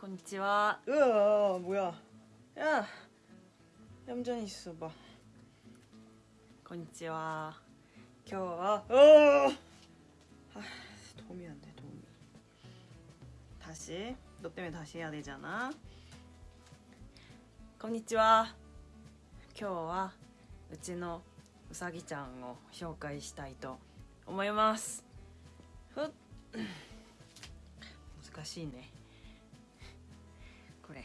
こんにちは 으아 뭐야 야 얌전히 있어봐 こんにちは 겨와 어 아, 도움이 안돼 도움이 다시 너 때문에 다시 해야 되잖아 こんにちは今日はうちのうさぎちゃんを紹介したいと思いますふっ難しいね こ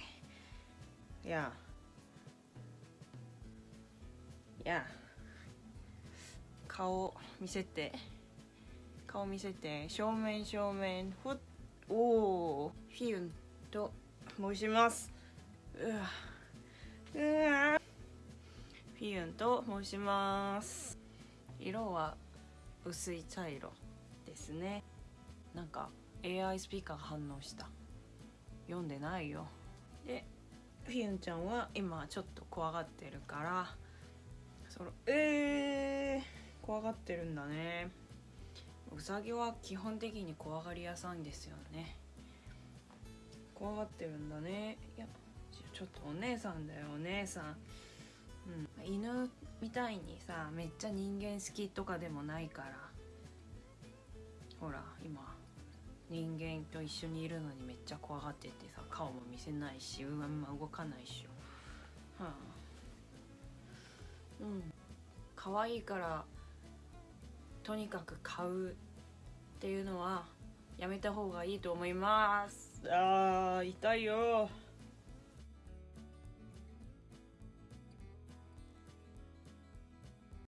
れ。야 야, 顔見せて。顔見せて。正面正面。ふっ。おおフィユンと。申します。うわ。うわ。フィユンと申します。色は薄い茶色ですね。なんか AI スピーカーが反応した。読んでないよでフィユンちゃんは今ちょっと怖がってるからそのえー、怖がってるんだね。うさぎは基本的に怖がり屋さんですよね。怖がってるんだね。いやちょっとお姉さんだよお姉さん、うん、犬みたいにさめっちゃ人間好きとかでもないから。ほら今。人間と一緒にいるのにめっちゃ怖がっててさ顔も見せないしうまま動かないしはあ。うん。可愛いからとにかく買うっていうのはやめた方がいいと思います。あー痛いよ。